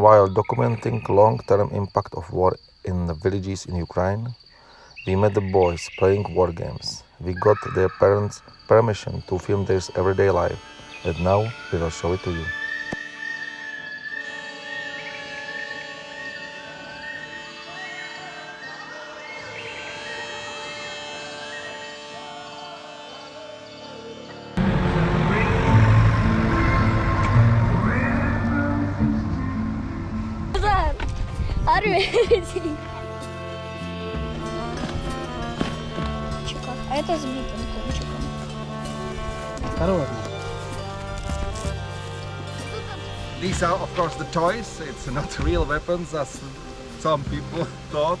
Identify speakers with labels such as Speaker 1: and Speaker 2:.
Speaker 1: While documenting long-term impact of war in the villages in Ukraine, we met the boys playing war games. We got their parents' permission to film their everyday life, and now we will show it to you.
Speaker 2: Арвези! А это с битым кончиком.
Speaker 3: Осторожно.
Speaker 4: These are of course the toys, it's not real weapons as some people thought.